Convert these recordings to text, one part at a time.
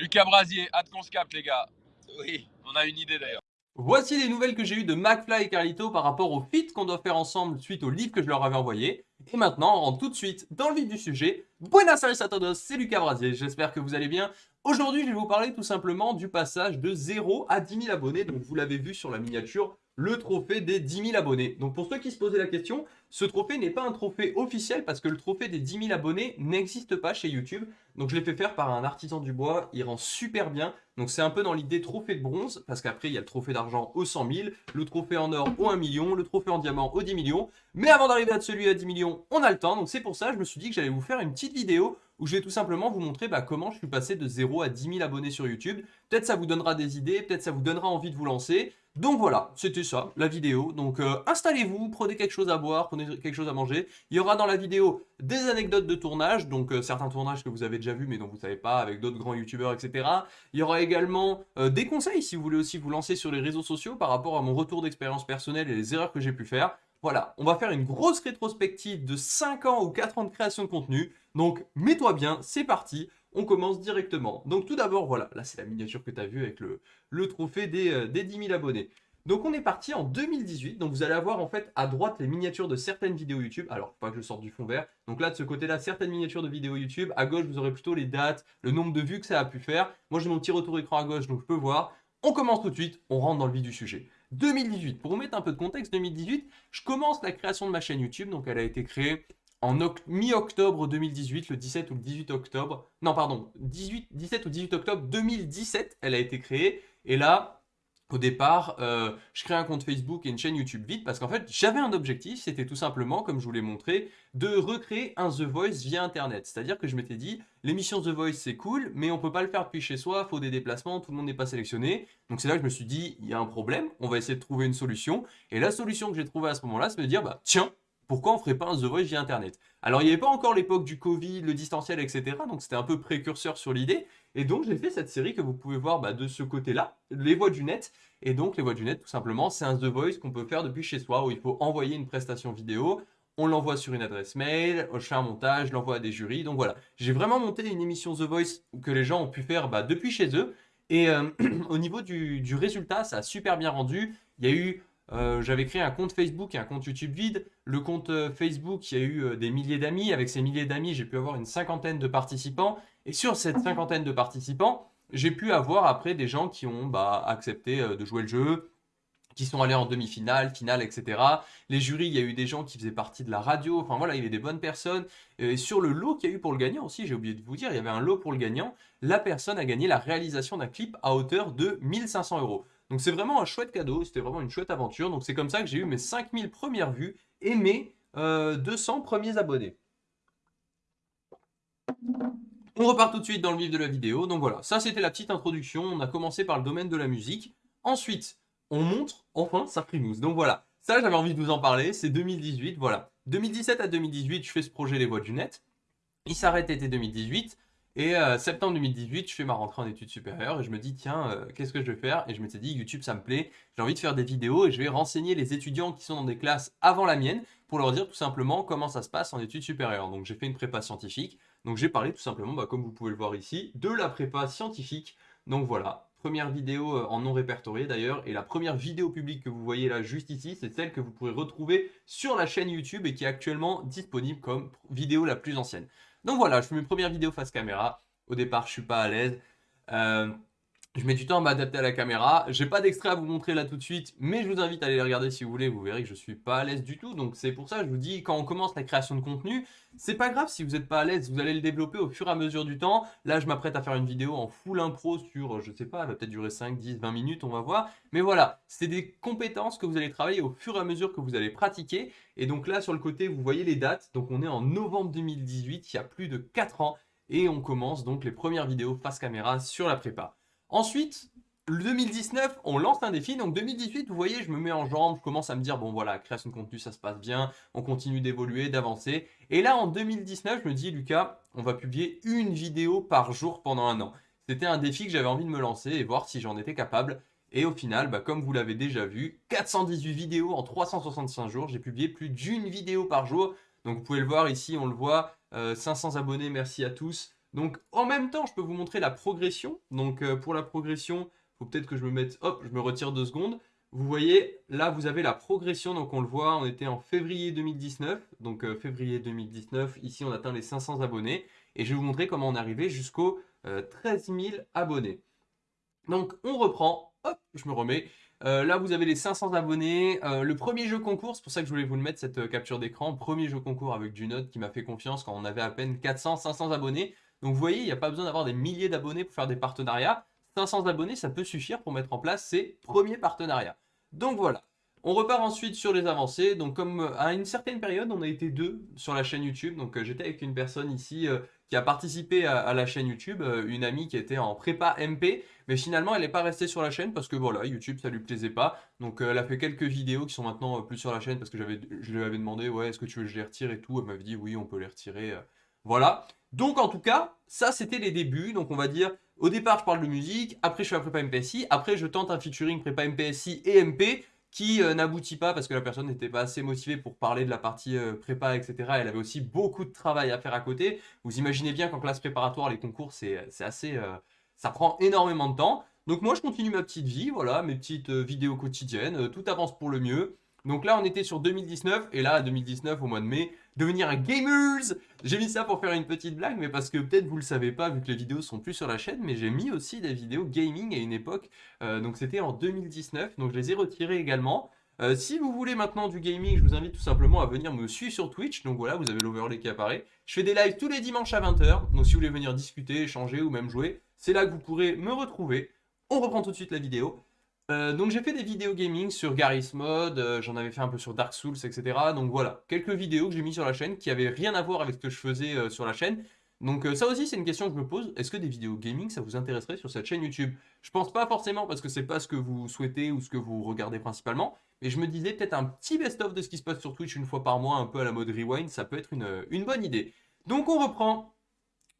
Lucas Brasier, hâte qu'on se capte les gars. Oui, on a une idée d'ailleurs. Voici les nouvelles que j'ai eues de McFly et Carlito par rapport au feat qu'on doit faire ensemble suite au livre que je leur avais envoyé. Et maintenant, on rentre tout de suite dans le vif du sujet. Buenas tardes a todos, c'est Lucas Brasier, j'espère que vous allez bien. Aujourd'hui, je vais vous parler tout simplement du passage de 0 à 10 000 abonnés. Donc, vous l'avez vu sur la miniature, le trophée des 10 000 abonnés. Donc pour ceux qui se posaient la question, ce trophée n'est pas un trophée officiel parce que le trophée des 10 000 abonnés n'existe pas chez YouTube. Donc je l'ai fait faire par un artisan du bois, il rend super bien. Donc c'est un peu dans l'idée trophée de bronze parce qu'après il y a le trophée d'argent au 100 000, le trophée en or au 1 million, le trophée en diamant au 10 millions. Mais avant d'arriver à celui à 10 millions, on a le temps. Donc c'est pour ça je me suis dit que j'allais vous faire une petite vidéo où je vais tout simplement vous montrer bah, comment je suis passé de 0 à 10 000 abonnés sur YouTube. Peut-être ça vous donnera des idées, peut-être ça vous donnera envie de vous lancer. Donc voilà, c'était ça, la vidéo. Donc euh, installez-vous, prenez quelque chose à boire, prenez quelque chose à manger. Il y aura dans la vidéo des anecdotes de tournage, donc euh, certains tournages que vous avez déjà vus mais dont vous ne savez pas, avec d'autres grands youtubeurs, etc. Il y aura également euh, des conseils si vous voulez aussi vous lancer sur les réseaux sociaux par rapport à mon retour d'expérience personnelle et les erreurs que j'ai pu faire. Voilà, on va faire une grosse rétrospective de 5 ans ou 4 ans de création de contenu. Donc mets-toi bien, c'est parti on commence directement. Donc tout d'abord, voilà, là c'est la miniature que tu as vue avec le, trophée des, euh, des 10 000 abonnés. Donc on est parti en 2018, donc vous allez avoir en fait à droite les miniatures de certaines vidéos YouTube, alors pas que je sorte du fond vert, donc là de ce côté-là certaines miniatures de vidéos YouTube, à gauche vous aurez plutôt les dates, le nombre de vues que ça a pu faire, moi j'ai mon petit retour écran à gauche donc je peux voir, on commence tout de suite, on rentre dans le vif du sujet. 2018, pour vous mettre un peu de contexte, 2018, je commence la création de ma chaîne YouTube, donc elle a été créée en mi-octobre 2018, le 17 ou le 18 octobre, non pardon, 18, 17 ou 18 octobre 2017, elle a été créée. Et là, au départ, euh, je crée un compte Facebook et une chaîne YouTube vite parce qu'en fait, j'avais un objectif, c'était tout simplement, comme je vous l'ai montré, de recréer un The Voice via Internet. C'est-à-dire que je m'étais dit, l'émission The Voice c'est cool, mais on peut pas le faire depuis chez soi, faut des déplacements, tout le monde n'est pas sélectionné. Donc c'est là que je me suis dit, il y a un problème, on va essayer de trouver une solution. Et la solution que j'ai trouvée à ce moment-là, c'est de me dire, bah tiens, pourquoi on ferait pas un The Voice via Internet? Alors, il n'y avait pas encore l'époque du Covid, le distanciel, etc. Donc, c'était un peu précurseur sur l'idée. Et donc, j'ai fait cette série que vous pouvez voir bah, de ce côté-là, les voix du net. Et donc, les voix du net, tout simplement, c'est un The Voice qu'on peut faire depuis chez soi, où il faut envoyer une prestation vidéo, on l'envoie sur une adresse mail, je fais un montage, je l'envoie à des jurys. Donc voilà, j'ai vraiment monté une émission The Voice que les gens ont pu faire bah, depuis chez eux. Et euh, au niveau du, du, résultat, ça a super bien rendu. Il y a eu euh, j'avais créé un compte Facebook et un compte YouTube vide. Le compte euh, Facebook, il y a eu euh, des milliers d'amis. Avec ces milliers d'amis, j'ai pu avoir une cinquantaine de participants. Et sur cette cinquantaine de participants, j'ai pu avoir après des gens qui ont bah, accepté de jouer le jeu, qui sont allés en demi-finale, finale, etc. Les jurys, il y a eu des gens qui faisaient partie de la radio. Enfin voilà, il y avait des bonnes personnes. Et sur le lot qu'il y a eu pour le gagnant aussi, j'ai oublié de vous dire, il y avait un lot pour le gagnant. La personne a gagné la réalisation d'un clip à hauteur de 1500 euros. Donc c'est vraiment un chouette cadeau, c'était vraiment une chouette aventure. Donc c'est comme ça que j'ai eu mes 5000 premières vues et mes 200 euh, premiers abonnés. On repart tout de suite dans le vif de la vidéo. Donc voilà, ça c'était la petite introduction. On a commencé par le domaine de la musique. Ensuite, on montre enfin sa primousse. Donc voilà, ça j'avais envie de vous en parler. C'est 2018, voilà. 2017 à 2018, je fais ce projet Les Voix du Net. Il s'arrête été 2018. Et euh, septembre 2018, je fais ma rentrée en études supérieures et je me dis tiens, euh, qu'est-ce que je vais faire? Et je m'étais dit YouTube ça me plaît, j'ai envie de faire des vidéos et je vais renseigner les étudiants qui sont dans des classes avant la mienne pour leur dire tout simplement comment ça se passe en études supérieures. Donc j'ai fait une prépa scientifique, donc j'ai parlé tout simplement, bah, comme vous pouvez le voir ici, de la prépa scientifique. Donc voilà, première vidéo euh, en non répertorié d'ailleurs, et la première vidéo publique que vous voyez là juste ici, c'est celle que vous pourrez retrouver sur la chaîne YouTube et qui est actuellement disponible comme vidéo la plus ancienne. Donc voilà, je fais mes premières vidéos face caméra. Au départ, je suis pas à l'aise. Euh, je mets du temps à m'adapter à la caméra. J'ai pas d'extrait à vous montrer là tout de suite, mais je vous invite à aller les regarder si vous voulez. Vous verrez que je suis pas à l'aise du tout. Donc c'est pour ça que je vous dis, quand on commence la création de contenu, c'est pas grave si vous n'êtes pas à l'aise. Vous allez le développer au fur et à mesure du temps. Là, je m'apprête à faire une vidéo en full impro sur, je sais pas, elle va peut-être durer 5, 10, 20 minutes, on va voir. Mais voilà, c'est des compétences que vous allez travailler au fur et à mesure que vous allez pratiquer. Et donc là, sur le côté, vous voyez les dates. Donc on est en novembre 2018, il y a plus de 4 ans. Et on commence donc les premières vidéos face caméra sur la prépa. Ensuite, 2019, on lance un défi. Donc 2018, vous voyez, je me mets en jambe, je commence à me dire, bon voilà, création de contenu, ça se passe bien, on continue d'évoluer, d'avancer. Et là, en 2019, je me dis, Lucas, on va publier une vidéo par jour pendant un an. C'était un défi que j'avais envie de me lancer et voir si j'en étais capable. Et au final, bah, comme vous l'avez déjà vu, 418 vidéos en 365 jours. J'ai publié plus d'une vidéo par jour. Donc vous pouvez le voir ici, on le voit, 500 euh, abonnés, merci à tous. Donc en même temps, je peux vous montrer la progression. Donc euh, pour la progression, il faut peut-être que je me mette, hop, je me retire deux secondes. Vous voyez, là vous avez la progression, donc on le voit, on était en février 2019, donc euh, février 2019, ici on atteint les 500 abonnés, et je vais vous montrer comment on est arrivé jusqu'aux 13 000 abonnés. Donc on reprend, hop, je me remets, euh, là, vous avez les 500 abonnés. Euh, le premier jeu concours, c'est pour ça que je voulais vous le mettre, cette euh, capture d'écran. Premier jeu concours avec Junot qui m'a fait confiance quand on avait à peine 400, 500 abonnés. Donc vous voyez, il n'y a pas besoin d'avoir des milliers d'abonnés pour faire des partenariats. 500 abonnés, ça peut suffire pour mettre en place ces premiers partenariats. Donc voilà. On repart ensuite sur les avancées. Donc comme à une certaine période, on a été deux sur la chaîne YouTube. Donc j'étais avec une personne ici qui a participé à, la chaîne YouTube, euh, une amie qui était en prépa MP, mais finalement elle n'est pas restée sur la chaîne parce que voilà, YouTube ça lui plaisait pas. Donc euh, elle a fait quelques vidéos qui sont maintenant euh, plus sur la chaîne parce que je lui avais demandé ouais est-ce que tu veux que je les retire et tout, elle m'avait dit oui on peut les retirer. Voilà. Donc en tout cas, ça c'était les débuts, donc on va dire au départ je parle de musique, après je fais la prépa MPSI, après je tente un featuring prépa MPSI et MP, qui euh, n'aboutit pas parce que la personne n'était pas assez motivée pour parler de la partie euh, prépa, etc. Elle avait aussi beaucoup de travail à faire à côté. Vous imaginez bien qu'en classe préparatoire, les concours, c'est assez... Euh, ça prend énormément de temps. Donc moi, je continue ma petite vie, voilà, mes petites vidéos quotidiennes. tout avance pour le mieux. Donc là, on était sur 2019, et là, 2019, au mois de mai, devenir un gamers J'ai mis ça pour faire une petite blague, mais parce que peut-être vous le savez pas, vu que les vidéos sont plus sur la chaîne, mais j'ai mis aussi des vidéos gaming à une époque, euh, donc c'était en 2019, donc je les ai retirées également. Euh, si vous voulez maintenant du gaming, je vous invite tout simplement à venir me suivre sur Twitch, donc voilà, vous avez l'overlay qui apparaît. Je fais des lives tous les dimanches à 20h, donc si vous voulez venir discuter, échanger ou même jouer, c'est là que vous pourrez me retrouver. On reprend tout de suite la vidéo. Euh, donc j'ai fait des vidéos gaming sur Garry's Mod, euh, j'en avais fait un peu sur Dark Souls, etc. Donc voilà, quelques vidéos que j'ai mis sur la chaîne qui avaient rien à voir avec ce que je faisais euh, sur la chaîne. Donc ça aussi c'est une question que je me pose, est-ce que des vidéos gaming ça vous intéresserait sur cette chaîne YouTube? Je pense pas forcément parce que c'est pas ce que vous souhaitez ou ce que vous regardez principalement, mais je me disais peut-être un petit best-of de ce qui se passe sur Twitch une fois par mois, un peu à la mode rewind, ça peut être une, bonne idée. Donc on reprend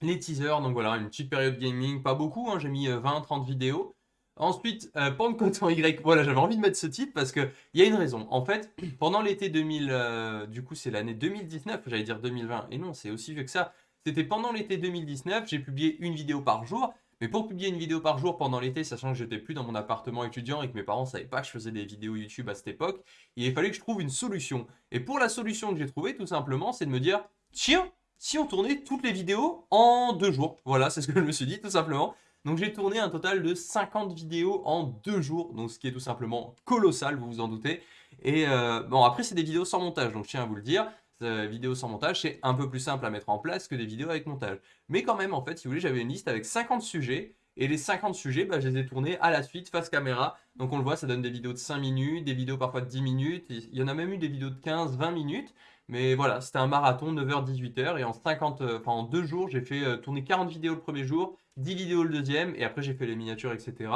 les teasers, donc voilà, une petite période gaming, pas beaucoup, hein, j'ai mis 20-30 vidéos. Ensuite, euh, Pentecôte en Y. Voilà, j'avais envie de mettre ce titre parce qu'il y a une raison. En fait, pendant l'été 2000, euh, du coup c'est l'année 2019, j'allais dire 2020, et non, c'est aussi vieux que ça. C'était pendant l'été 2019, j'ai publié une vidéo par jour. Mais pour publier une vidéo par jour pendant l'été, sachant que j'étais plus dans mon appartement étudiant et que mes parents ne savaient pas que je faisais des vidéos YouTube à cette époque, il fallait que je trouve une solution. Et pour la solution que j'ai trouvée, tout simplement, c'est de me dire, tiens, si on tournait toutes les vidéos en deux jours. Voilà, c'est ce que je me suis dit, tout simplement. Donc j'ai tourné un total de 50 vidéos en deux jours, donc ce qui est tout simplement colossal, vous vous en doutez. Et euh, bon, après c'est des vidéos sans montage, donc je tiens à vous le dire, euh, vidéos sans montage, c'est un peu plus simple à mettre en place que des vidéos avec montage. Mais quand même, en fait, si vous voulez, j'avais une liste avec 50 sujets, et les 50 sujets, bah, je les ai tournés à la suite, face caméra. Donc on le voit, ça donne des vidéos de 5 minutes, des vidéos parfois de 10 minutes, il y en a même eu des vidéos de 15, 20 minutes. Mais voilà, c'était un marathon, 9h-18h, et en, 50, euh, en deux jours, j'ai fait tourner 40 vidéos le premier jour, 10 vidéos le deuxième, et après j'ai fait les miniatures, etc.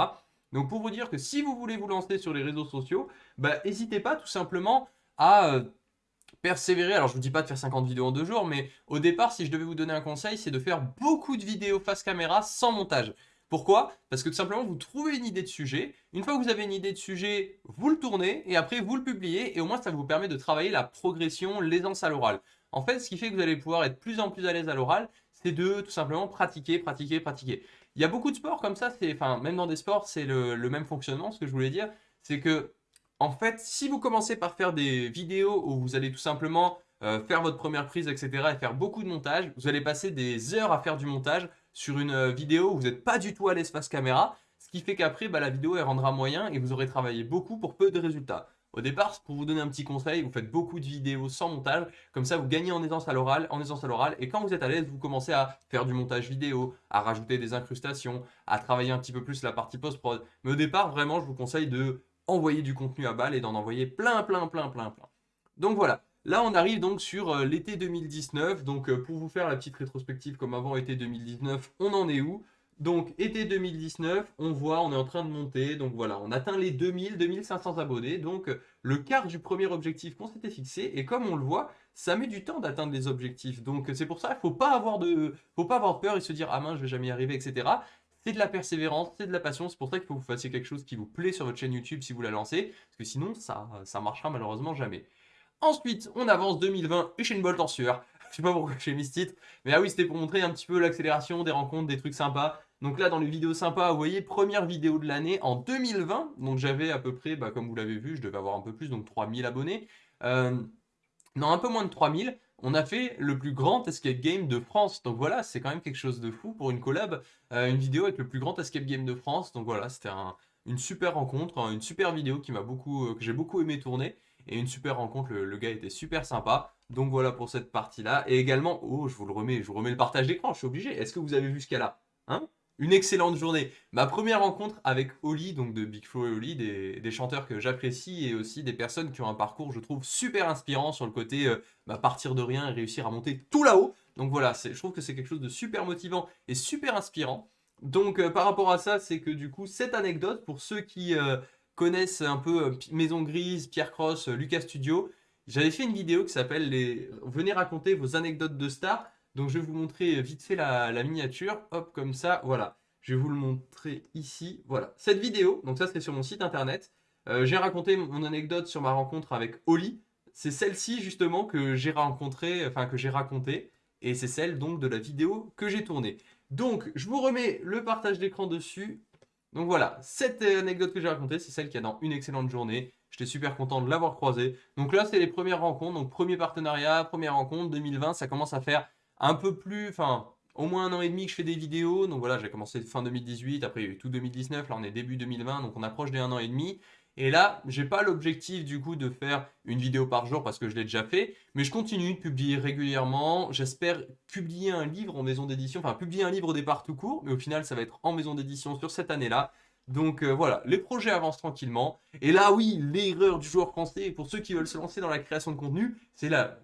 Donc pour vous dire que si vous voulez vous lancer sur les réseaux sociaux, bah n'hésitez pas tout simplement à euh, persévérer. Alors je vous dis pas de faire 50 vidéos en deux jours, mais au départ, si je devais vous donner un conseil, c'est de faire beaucoup de vidéos face caméra sans montage. Pourquoi? Parce que tout simplement, vous trouvez une idée de sujet. Une fois que vous avez une idée de sujet, vous le tournez et après vous le publiez. Et au moins, ça vous permet de travailler la progression, l'aisance à l'oral. En fait, ce qui fait que vous allez pouvoir être plus en plus à l'aise à l'oral, c'est de tout simplement pratiquer, pratiquer, pratiquer. Il y a beaucoup de sports comme ça, enfin, même dans des sports, c'est le, même fonctionnement. Ce que je voulais dire, c'est que, en fait, si vous commencez par faire des vidéos où vous allez tout simplement euh, faire votre première prise, etc., et faire beaucoup de montage, vous allez passer des heures à faire du montage sur une euh, vidéo où vous n'êtes pas du tout à l'espace caméra, ce qui fait qu'après, bah, la vidéo, elle rendra moyen et vous aurez travaillé beaucoup pour peu de résultats. Au départ, pour vous donner un petit conseil, vous faites beaucoup de vidéos sans montage, comme ça vous gagnez en aisance à l'oral, en aisance à l'oral, et quand vous êtes à l'aise, vous commencez à faire du montage vidéo, à rajouter des incrustations, à travailler un petit peu plus la partie post-prod. Mais au départ, vraiment, je vous conseille de envoyer du contenu à balle et d'en envoyer plein, plein, plein, plein, plein. Donc voilà, là on arrive donc sur euh, l'été 2019, donc euh, pour vous faire la petite rétrospective comme avant été 2019, on en est où? Donc, été 2019, on voit, on est en train de monter. Donc voilà, on atteint les 2000, 2500 abonnés. Donc, le quart du premier objectif qu'on s'était fixé. Et comme on le voit, ça met du temps d'atteindre les objectifs. Donc, c'est pour ça qu'il ne faut, pas avoir de, faut pas avoir peur et se dire « Ah mince, je vais jamais y arriver, etc. » C'est de la persévérance, c'est de la passion. C'est pour ça qu'il faut que vous fassiez quelque chose qui vous plaît sur votre chaîne YouTube si vous la lancez. Parce que sinon, ça, ça marchera malheureusement jamais. Ensuite, on avance 2020, une Bolt en sueur. Je sais pas pourquoi j'ai mis ce titre. Mais ah oui, c'était pour montrer un petit peu l'accélération des rencontres, des trucs sympas. Donc là, dans les vidéos sympas, vous voyez, première vidéo de l'année en 2020. Donc j'avais à peu près, bah, comme vous l'avez vu, je devais avoir un peu plus, donc 3000 abonnés. Euh, non, un peu moins de 3000. On a fait le plus grand escape game de France. Donc voilà, c'est quand même quelque chose de fou pour une collab. Euh, une vidéo avec le plus grand escape game de France. Donc voilà, c'était une super rencontre, une super vidéo qui beaucoup, euh, que j'ai beaucoup aimé tourner. Et une super rencontre, le, gars était super sympa. Donc voilà pour cette partie-là. Et également, oh, je vous le remets, je vous remets le partage d'écran, je suis obligé. Est-ce que vous avez vu ce a Hein? Une excellente journée. Ma première rencontre avec Oli, donc de Big Flo et Oli, des, chanteurs que j'apprécie et aussi des personnes qui ont un parcours, je trouve, super inspirant sur le côté euh, bah, partir de rien et réussir à monter tout là-haut. Donc voilà, je trouve que c'est quelque chose de super motivant et super inspirant. Donc euh, par rapport à ça, c'est que du coup, cette anecdote, pour ceux qui euh, connaissent un peu Maison Grise, Pierre Cross, Lucas Studio, j'avais fait une vidéo qui s'appelle les... Venez raconter vos anecdotes de stars. Donc je vais vous montrer vite fait la, miniature. Hop, comme ça, voilà. Je vais vous le montrer ici. Voilà, cette vidéo, donc ça c'est sur mon site internet. Euh, j'ai raconté mon anecdote sur ma rencontre avec Oli. C'est celle-ci justement que j'ai rencontré, enfin que j'ai raconté. Et c'est celle donc de la vidéo que j'ai tournée. Donc je vous remets le partage d'écran dessus. Donc voilà, cette anecdote que j'ai racontée, c'est celle qui a dans une excellente journée. J'étais super content de l'avoir croisée. Donc là, c'est les premières rencontres. Donc premier partenariat, première rencontre, 2020, ça commence à faire un peu plus, enfin, au moins un an et demi que je fais des vidéos. Donc voilà, j'ai commencé fin 2018, après il y a eu tout 2019, là on est début 2020, donc on approche des un an et demi. Et là, j'ai pas l'objectif du coup de faire une vidéo par jour parce que je l'ai déjà fait, mais je continue de publier régulièrement. J'espère publier un livre en maison d'édition, enfin publier un livre au départ tout court, mais au final ça va être en maison d'édition sur cette année-là. Donc euh, voilà, les projets avancent tranquillement. Et là oui, l'erreur du joueur français, pour ceux qui veulent se lancer dans la création de contenu, c'est là,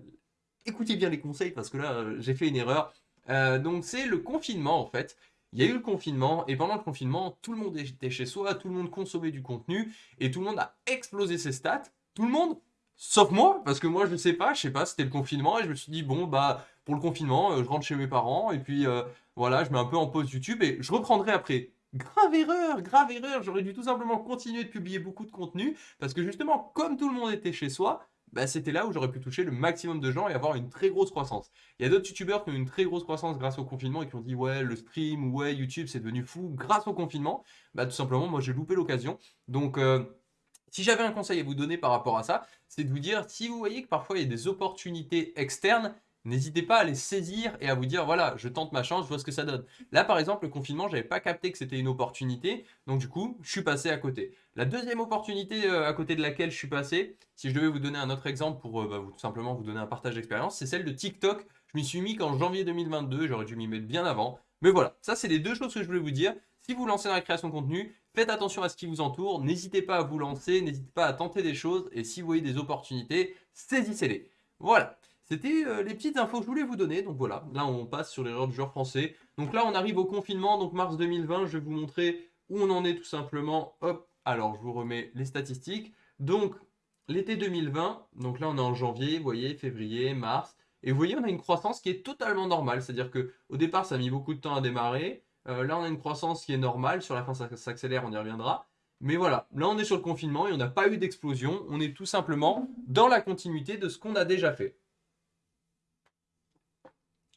écoutez bien les conseils parce que là, euh, j'ai fait une erreur. Euh, donc c'est le confinement en fait. Il y a eu le confinement et pendant le confinement, tout le monde était chez soi, tout le monde consommait du contenu et tout le monde a explosé ses stats. Tout le monde, sauf moi, parce que moi je ne sais pas, je sais pas, c'était le confinement et je me suis dit bon bah pour le confinement, euh, je rentre chez mes parents et puis voilà, je mets un peu en pause YouTube et je reprendrai après. Grave erreur, grave erreur, j'aurais dû tout simplement continuer de publier beaucoup de contenu parce que justement, comme tout le monde était chez soi, bah, c'était là où j'aurais pu toucher le maximum de gens et avoir une très grosse croissance. Il y a d'autres youtubeurs qui ont une très grosse croissance grâce au confinement et qui ont dit ouais le stream, ouais YouTube c'est devenu fou grâce au confinement. Bah tout simplement moi j'ai loupé l'occasion. Donc euh, si j'avais un conseil à vous donner par rapport à ça, c'est de vous dire si vous voyez que parfois il y a des opportunités externes, N'hésitez pas à les saisir et à vous dire, voilà, je tente ma chance, je vois ce que ça donne. Là, par exemple, le confinement, je n'avais pas capté que c'était une opportunité, donc du coup, je suis passé à côté. La deuxième opportunité euh, à côté de laquelle je suis passé, si je devais vous donner un autre exemple pour euh, bah, tout simplement vous donner un partage d'expérience, c'est celle de TikTok. Je m'y suis mis qu'en janvier 2022, j'aurais dû m'y mettre bien avant. Mais voilà, ça c'est les deux choses que je voulais vous dire. Si vous lancez dans la création de contenu, faites attention à ce qui vous entoure, n'hésitez pas à vous lancer, n'hésitez pas à tenter des choses, et si vous voyez des opportunités, saisissez-les. Voilà. C'était euh, les petites infos que je voulais vous donner. Donc voilà, là on passe sur l'erreur du joueur français. Donc là on arrive au confinement, donc mars 2020, je vais vous montrer où on en est tout simplement. Hop, alors je vous remets les statistiques. Donc l'été 2020, donc là on est en janvier, vous voyez, février, mars. Et vous voyez, on a une croissance qui est totalement normale. C'est-à-dire que au départ, ça a mis beaucoup de temps à démarrer. Euh, là, on a une croissance qui est normale. Sur la fin, ça s'accélère, on y reviendra. Mais voilà, là, on est sur le confinement et on n'a pas eu d'explosion. On est tout simplement dans la continuité de ce qu'on a déjà fait.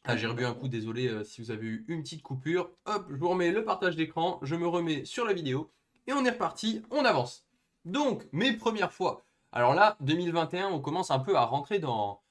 Ah, j'ai rebu un coup, désolé euh, si vous avez eu une petite coupure. Hop, je vous remets le partage d'écran, je me remets sur la vidéo et on est reparti, on avance. Donc, mes premières fois. Alors là, 2021, on commence un peu à rentrer dans,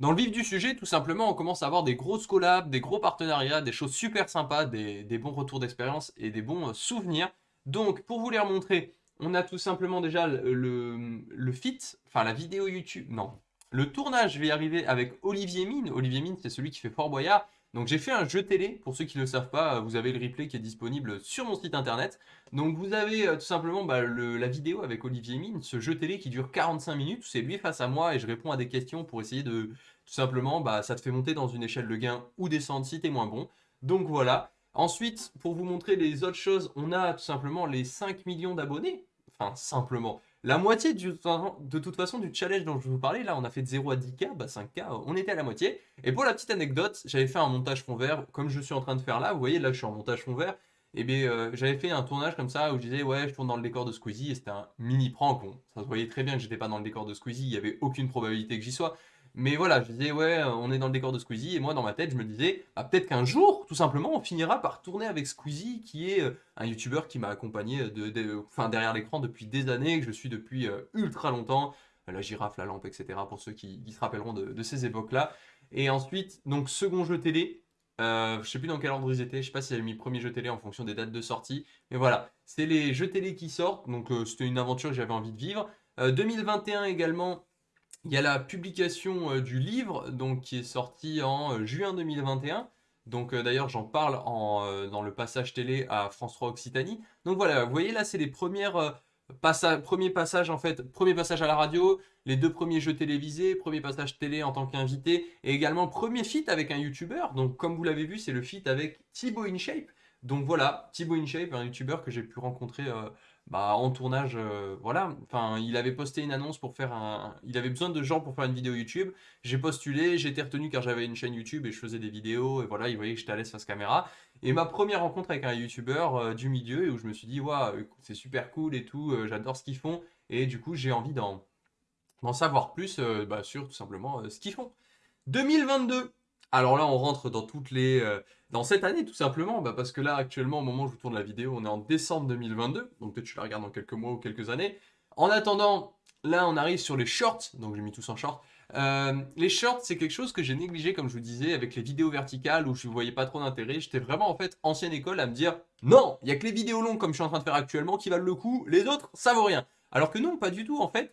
le vif du sujet, tout simplement, on commence à avoir des grosses collabs, des gros partenariats, des choses super sympas, des, bons retours d'expérience et des bons euh, souvenirs. Donc, pour vous les remontrer, on a tout simplement déjà le fit, enfin la vidéo YouTube, non, le tournage va y arriver avec Olivier Mine. Olivier Mine, c'est celui qui fait Fort Boyard. Donc j'ai fait un jeu télé, pour ceux qui ne le savent pas, vous avez le replay qui est disponible sur mon site internet. Donc vous avez euh, tout simplement bah, la vidéo avec Olivier Mine, ce jeu télé qui dure 45 minutes, c'est lui face à moi et je réponds à des questions pour essayer de, tout simplement, bah, ça te fait monter dans une échelle de gain ou descendre si t'es moins bon. Donc voilà. Ensuite, pour vous montrer les autres choses, on a tout simplement les 5 millions d'abonnés. Enfin, simplement. La moitié de toute façon du challenge dont je vous parlais, là on a fait de 0 à 10K, bah 5K, on était à la moitié. Et pour la petite anecdote, j'avais fait un montage fond vert, comme je suis en train de faire là, vous voyez là je suis en montage fond vert, et bien euh, j'avais fait un tournage comme ça où je disais ouais je tourne dans le décor de Squeezie et c'était un mini prank, ça se voyait très bien que j'étais pas dans le décor de Squeezie, il n'y avait aucune probabilité que j'y sois. Mais voilà, je disais, ouais, on est dans le décor de Squeezie, et moi, dans ma tête, je me disais, bah, peut-être qu'un jour, tout simplement, on finira par tourner avec Squeezie, qui est euh, un YouTuber qui m'a accompagné enfin, derrière l'écran depuis des années, que je suis depuis euh, ultra longtemps, la girafe, la lampe, etc., pour ceux qui, se rappelleront de, ces époques-là. Et ensuite, donc, second jeu télé, euh, je sais plus dans quel ordre ils étaient, je sais pas si j'avais mis premier jeu télé en fonction des dates de sortie, mais voilà, c'est les jeux télé qui sortent, donc euh, c'était une aventure que j'avais envie de vivre. 2021 également, il y a la publication euh, du livre donc, qui est sorti en euh, juin 2021. Donc euh, d'ailleurs j'en parle dans le passage télé à France 3 Occitanie. Donc voilà, vous voyez là c'est les premières premiers passages en fait, premier passage à la radio, les deux premiers jeux télévisés, premier passage télé en tant qu'invité, et également premier feat avec un YouTuber. Donc comme vous l'avez vu, c'est le feat avec Thibaut InShape. Donc voilà, Thibaut InShape, un YouTuber que j'ai pu rencontrer bah, en tournage, euh, voilà. Enfin, il avait posté une annonce pour faire un... Il avait besoin de gens pour faire une vidéo YouTube. J'ai postulé, j'ai été retenu car j'avais une chaîne YouTube et je faisais des vidéos. Et voilà, il voyait que j'étais à l'aise face caméra. Et ma première rencontre avec un YouTuber euh, du milieu, où je me suis dit, waouh, c'est super cool et tout, euh, j'adore ce qu'ils font. Et du coup, j'ai envie d'en savoir plus bah, sur tout simplement ce qu'ils font. 2022 alors là, on rentre dans toutes les... Euh, dans cette année, tout simplement, bah, parce que là, actuellement, au moment où je vous tourne la vidéo, on est en décembre 2022, donc peut-être tu la regardes dans quelques mois ou quelques années. En attendant, là, on arrive sur les shorts, donc j'ai mis tous en short. Euh, les shorts, c'est quelque chose que j'ai négligé, comme je vous disais, avec les vidéos verticales où je ne voyais pas trop d'intérêt. J'étais vraiment, en fait, ancienne école à me dire « Non, il n'y a que les vidéos longues, comme je suis en train de faire actuellement, qui valent le coup. Les autres, ça vaut rien. » Alors que non, pas du tout, en fait.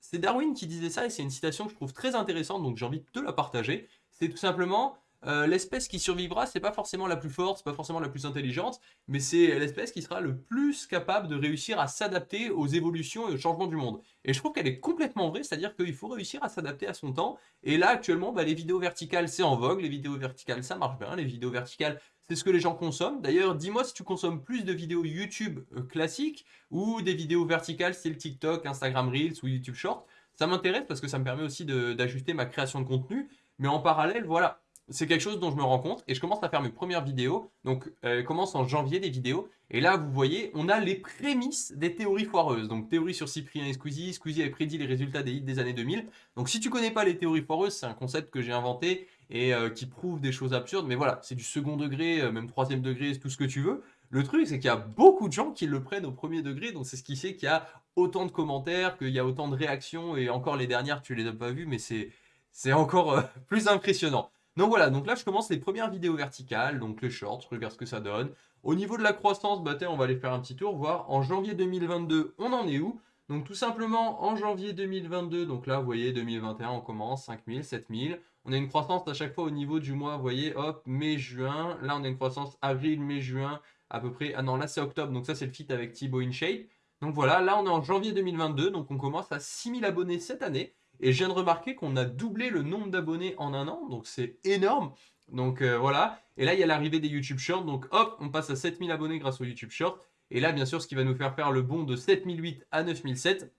C'est Darwin qui disait ça, et c'est une citation que je trouve très intéressante, donc j'ai envie de te la partager c'est tout simplement euh, l'espèce qui survivra, c'est pas forcément la plus forte, c'est pas forcément la plus intelligente, mais c'est l'espèce qui sera le plus capable de réussir à s'adapter aux évolutions et aux changements du monde. Et je trouve qu'elle est complètement vraie, c'est-à-dire qu'il faut réussir à s'adapter à son temps. Et là, actuellement, bah, les vidéos verticales, c'est en vogue, les vidéos verticales, ça marche bien, les vidéos verticales, c'est ce que les gens consomment. D'ailleurs, dis-moi si tu consommes plus de vidéos YouTube euh, classiques ou des vidéos verticales style TikTok, Instagram Reels ou YouTube Short. Ça m'intéresse parce que ça me permet aussi d'ajuster ma création de contenu mais en parallèle, voilà, c'est quelque chose dont je me rends compte et je commence à faire mes premières vidéos. Donc, euh, commence en janvier des vidéos. Et là, vous voyez, on a les prémices des théories foireuses. Donc, théorie sur Cyprien et Squeezie. Squeezie avait prédit les résultats des hits des années 2000. Donc, si tu connais pas les théories foireuses, c'est un concept que j'ai inventé et euh, qui prouve des choses absurdes. Mais voilà, c'est du second degré, euh, même troisième degré, tout ce que tu veux. Le truc, c'est qu'il y a beaucoup de gens qui le prennent au premier degré. Donc, c'est ce qui fait qu'il y a autant de commentaires, qu'il y a autant de réactions. Et encore les dernières, tu les as pas vues, mais c'est c'est encore euh, plus impressionnant. Donc voilà, donc là je commence les premières vidéos verticales, donc les shorts, je regarde ce que ça donne. Au niveau de la croissance, bah on va aller faire un petit tour, voir en janvier 2022, on en est où? Donc tout simplement en janvier 2022, donc là vous voyez 2021 on commence, 5000, 7000. On a une croissance à chaque fois au niveau du mois, vous voyez, hop, mai, juin. Là on a une croissance avril, mai, juin, à peu près. Ah non, là c'est octobre, donc ça c'est le fit avec Thibaut InShape. Donc voilà, là on est en janvier 2022, donc on commence à 6000 abonnés cette année. Et je viens de remarquer qu'on a doublé le nombre d'abonnés en un an, donc c'est énorme. Donc euh, voilà, et là il y a l'arrivée des YouTube Shorts, donc hop, on passe à 7000 abonnés grâce aux YouTube Shorts. Et là bien sûr ce qui va nous faire faire le bond de 7008 à 9007.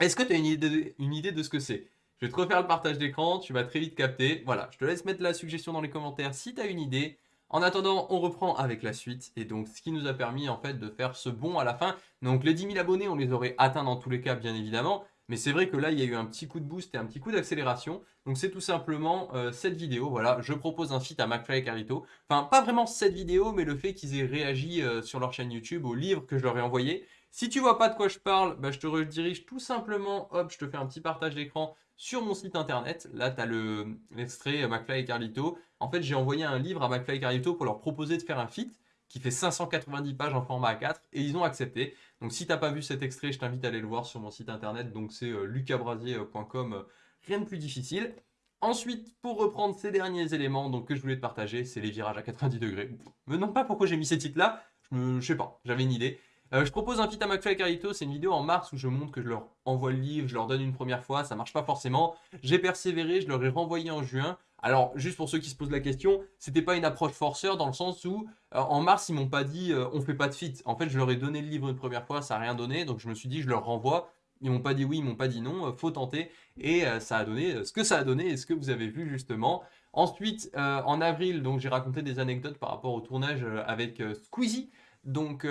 Est-ce que tu as une idée, une idée de ce que c'est? Je vais te refaire le partage d'écran, tu vas très vite capter. Voilà, je te laisse mettre la suggestion dans les commentaires si tu as une idée. En attendant, on reprend avec la suite, et donc ce qui nous a permis en fait de faire ce bond à la fin. Donc les 10 000 abonnés, on les aurait atteints dans tous les cas bien évidemment, mais c'est vrai que là, il y a eu un petit coup de boost et un petit coup d'accélération. Donc c'est tout simplement euh, cette vidéo. Voilà, je propose un feat à McFly et Carlito. Enfin, pas vraiment cette vidéo, mais le fait qu'ils aient réagi euh, sur leur chaîne YouTube au livre que je leur ai envoyé. Si tu vois pas de quoi je parle, bah, je te redirige tout simplement, hop, je te fais un petit partage d'écran sur mon site internet. Là, tu as l'extrait euh, McFly et Carlito. En fait, j'ai envoyé un livre à McFly et Carlito pour leur proposer de faire un feat qui fait 590 pages en format A4 et ils ont accepté. Donc si t'as pas vu cet extrait, je t'invite à aller le voir sur mon site internet. Donc c'est euh, lucabrasier.com, rien de plus difficile. Ensuite, pour reprendre ces derniers éléments donc, que je voulais te partager, c'est les virages à 90 degrés. Me demande pas pourquoi j'ai mis ces titres-là, je, me, sais pas, j'avais une idée. Euh, je propose un feat à McFly et Carito, c'est une vidéo en mars où je montre que je leur envoie le livre, je leur donne une première fois, ça marche pas forcément. J'ai persévéré, je leur ai renvoyé en juin. Alors, juste pour ceux qui se posent la question, c'était pas une approche forceur dans le sens où, euh, en mars, ils m'ont pas dit euh, on fait pas de fit. En fait, je leur ai donné le livre une première fois, ça a rien donné, donc je me suis dit je leur renvoie. Ils m'ont pas dit oui, ils m'ont pas dit non, euh, faut tenter. Et ça a donné ce que ça a donné et ce que vous avez vu justement. Ensuite, en avril, j'ai raconté des anecdotes par rapport au tournage avec Squeezie. Donc